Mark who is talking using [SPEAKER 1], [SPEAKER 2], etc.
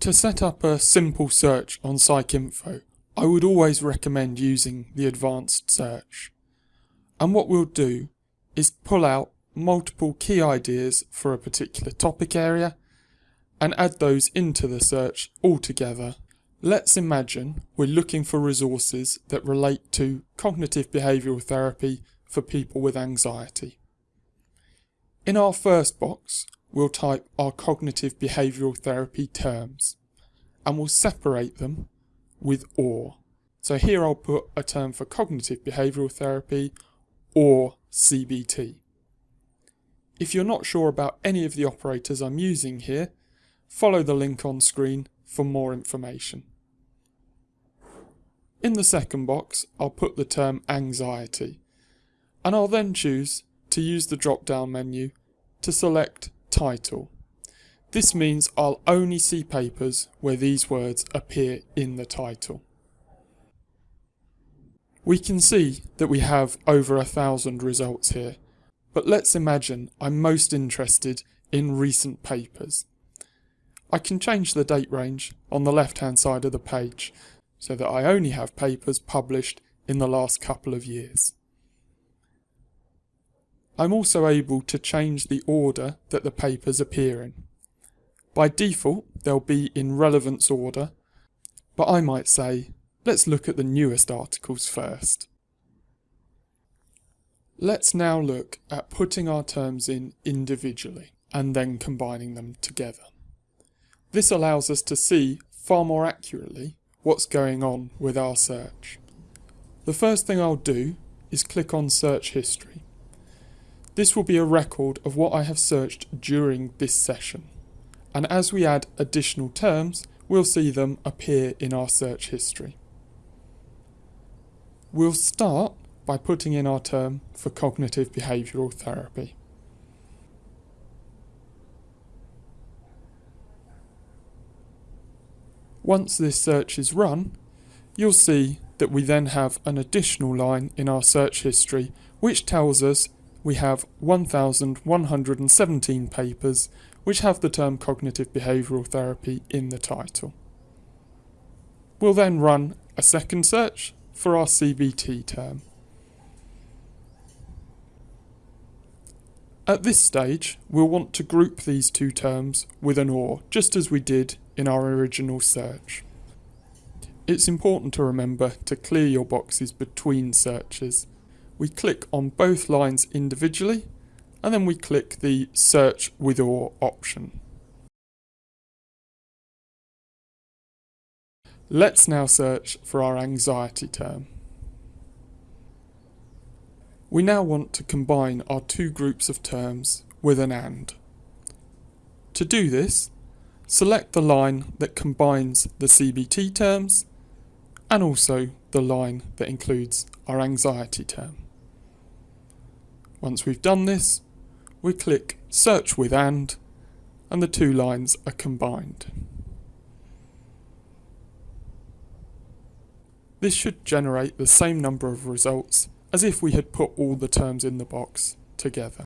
[SPEAKER 1] To set up a simple search on PsycInfo, I would always recommend using the advanced search. And what we'll do is pull out multiple key ideas for a particular topic area and add those into the search altogether. Let's imagine we're looking for resources that relate to cognitive behavioural therapy for people with anxiety. In our first box, we'll type our cognitive behavioural therapy terms and we'll separate them with OR. So here I'll put a term for cognitive behavioural therapy or CBT. If you're not sure about any of the operators I'm using here, follow the link on screen for more information. In the second box, I'll put the term anxiety, and I'll then choose to use the drop down menu to select title. This means I'll only see papers where these words appear in the title. We can see that we have over a thousand results here, but let's imagine I'm most interested in recent papers. I can change the date range on the left hand side of the page so that I only have papers published in the last couple of years. I'm also able to change the order that the papers appear in. By default, they'll be in relevance order, but I might say, let's look at the newest articles first. Let's now look at putting our terms in individually and then combining them together. This allows us to see far more accurately what's going on with our search. The first thing I'll do is click on search history. This will be a record of what I have searched during this session. And as we add additional terms, we'll see them appear in our search history. We'll start by putting in our term for cognitive behavioural therapy. Once this search is run, you'll see that we then have an additional line in our search history which tells us we have 1,117 papers which have the term cognitive behavioural therapy in the title. We'll then run a second search for our CBT term. At this stage, we'll want to group these two terms with an OR, just as we did in our original search. It's important to remember to clear your boxes between searches we click on both lines individually and then we click the search with or option. Let's now search for our anxiety term. We now want to combine our two groups of terms with an AND. To do this, select the line that combines the CBT terms and also the line that includes our anxiety term. Once we've done this, we click Search with AND, and the two lines are combined. This should generate the same number of results as if we had put all the terms in the box together.